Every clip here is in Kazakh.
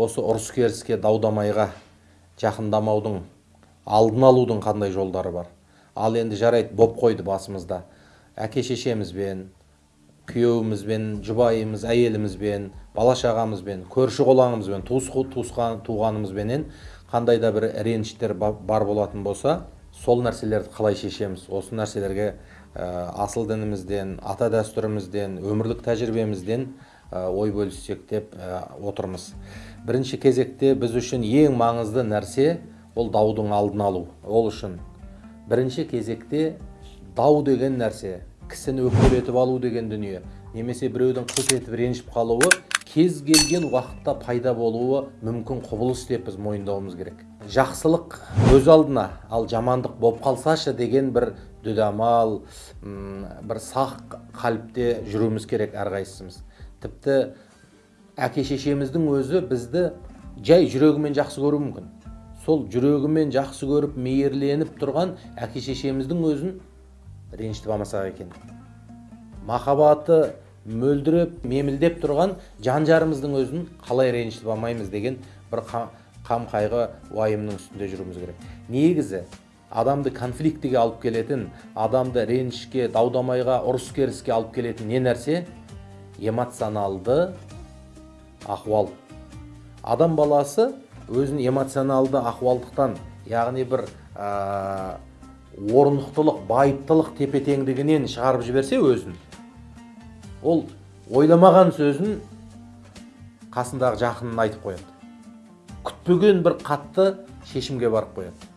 осы ұрыс керіске дау дамайға жақындамаудың алдын алудың қандай жолдары бар? Ал енді жарайды боп қойды басымызда. Әке шешемізбен күйеуімізбен жұбайымыз әйелімізбен бала шағамызбен көрші қолаңымызбен туыс туысқан туғанымызбенен қандай да бір реніштер бар болатын болса сол нәрселерді қалай шешеміз? Осы нәрселерге асыл дінімізден ата дәстүрімізден өмірлік тәжірибемізден ой бөліссек деп отырмыз. Бірінші кезекте біз үшін ең маңызды нәрсе ол даудың алдын алу. Ол үшін бірінші кезекте дау деген нәрсе кісіні өкпелетіп алу деген дүние немесе біреудің қылт етіп ренжіп қалуы кез келген уақытта пайда болуы мүмкін құбылыс деп біз мойындауымыз керек. Жақсылық өз алдына ал жамандық боп қалсашы деген бір дүдамал бір сақ қаліпте жүруіміз керек әрқайсымыз тіпті әке шешеміздің өзі бізді жай жүрегімен жақсы көруі мүмкін сол жүрегімен жақсы көріп мейірленіп тұрған әке шешеміздің өзін ренжітіп алмасақ екен махаббаты мөлдіреп мемілдеп тұрған жан жарымыздың өзін қалай ренжітіп алмаймыз деген бір қам қайғы уайымның үстінде жүруіміз керек негізі адамды конфликтіге алып келетін адамды ренішке дау дамайға ұрыс керіске алып келетін не нәрсе эмоционалды ахуал. Адам баласы өзін эмоционалды ахуалдықтан яғни бір орнықтылық байыптылық тепе теңдігінен шығарып жіберсе өзін. Ол ойламаған сөзін қасындағы жақынына айтып қояды. Күтпеген бір қатты шешімге барып қояды.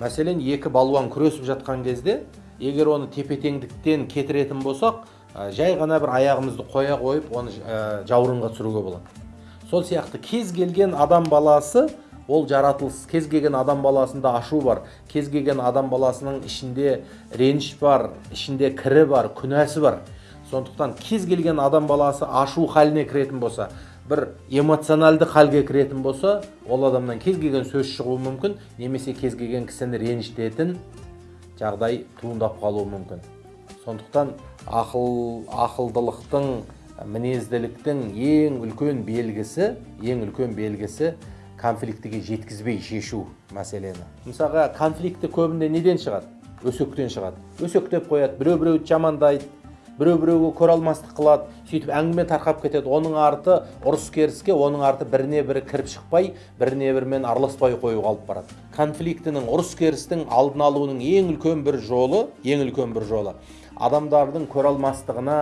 Мәселен екі балуан күресіп жатқан кезде егер оны тепе теңдіктен кетіретін болсақ жай ғана бір аяғымызды қоя қойып оны жауырынға түсіруге болады. Сол сияқты кез келген адам баласы ол жаратылыс кез келген адам баласында ашу бар кез келген адам баласының ішінде реніш бар ішінде кірі бар күнәсі бар. Сондықтан кез келген адам баласы ашу халіне кіретін болса бір эмоционалды халге кіретін болса ол адамнан кез келген сөз шығуы мүмкін немесе кез келген кісіні ренжітетін жағдай туындап қалуы мүмкін. Сондықтан ақыл ақылдылықтың мінезділіктің ең үлкен белгісі ең үлкен белгісі конфликтіге жеткізбей шешу мәселені. Мысалға конфликті көбінде неден шығады? Өсектен шығады. Өсектеп қояды біреу біреуді жамандайды біреу біреуге көре алмастық қылады сөйтіп әңгіме тарқап кетеді. Оның арты ұрыс керіске оның арты біріне бірі кіріп шықпай біріне бірімен араласпай қоюға алып барады. Конфликтінің ұрыс керістің алдын алуының ең үлкен бір жолы ең үлкен бір жолы адамдардың көре алмастығына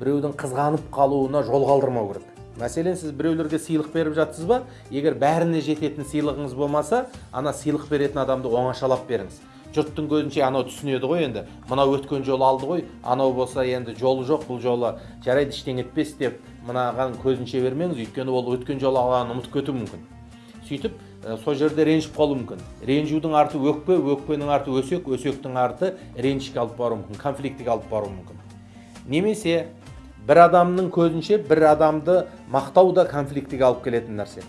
біреудің қызғанып қалуына жол қалдырмау керек. Мәселен сіз біреулерге сыйлық беріп жатсыз ба? Егер бәріне жететін сыйлығыңыз болмаса ана сыйлық беретін адамды оңашалап беріңіз. Жұрттың көзінше анау түсінеді ғой енді. Мынау өткен жолы алды ғой анау болса енді жолы жоқ бұл жолы жарайды ештеңе етпес деп мынаған көзінше бермеңіз өйткені ол өткен жолы алғанын ұмытып кетуі мүмкін. Сөйтіп сол жерде ренжіп қалуы мүмкін. Ренжудің арты өкпе өкпенің арты өсек өсектің арты ренішке алып баруы мүмкін конфликтіге алып баруы мүмкін. Немесе бір адамның көзінше бір адамды мақтау да конфликтіге алып келетін нәрсе.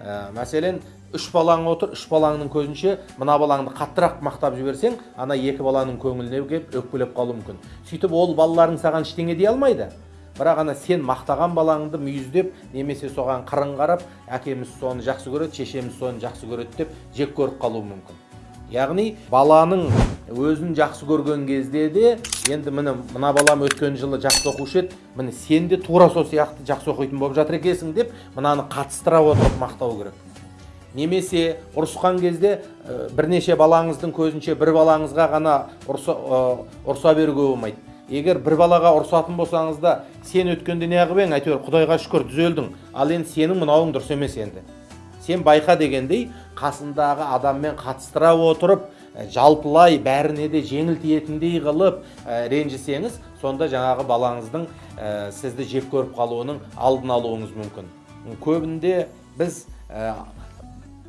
Ә, мәселен үш балаң отыр үш балаңның көзінше мына балаңды қаттырақ мақтап жіберсең ана екі баланың көңіліне келіп өкпелеп қалуы мүмкін. Сөйтіп ол балаларың саған ештеңе дей алмайды. Бірақ ана сен мақтаған балаңды мүйіздеп немесе соған қырын қарап әкеміз соны жақсы көреді шешеміз соны жақсы көреді деп жек көріп қалуы мүмкін. Яғни баланың өзін жақсы көрген кезде де енді міне мына балам өткен жылы жақсы оқушы еді міне сен де тура сол сияқты жақсы оқитын болып жатыр екенсің деп мынаны қатыстыра отырып мақтау керек. Немесе ұрысқан кезде бірнеше балаңыздың көзінше бір балаңызға ғана ұрса, ұрса беруге болмайды. Егер бір балаға ұрсатын болсаңыз да сен өткенде неғып едің әйтеуір құдайға шүкір түзелдің. Ал енді сенің мынауың дұрыс емес енді. Сен байқа дегендей қасындағы адаммен қатыстыра отырып жалпылай бәріне де жеңіл тиетіндей қылып ренжісеңіз сонда жаңағы балаңыздың сізді жек көріп қалуының алдын алуыңыз мүмкін. Көбінде біз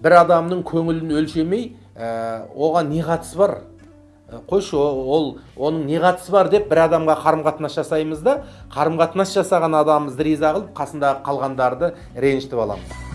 бір адамның көңілін өлшемей оған не қатысы бар? Қойшы ол оның не қатысы бар деп бір адамға қарым қатынас жасаймыз да қарым қатынас жасаған адамымызды риза қылып қасындағы қалғандарды ренжітіп аламыз.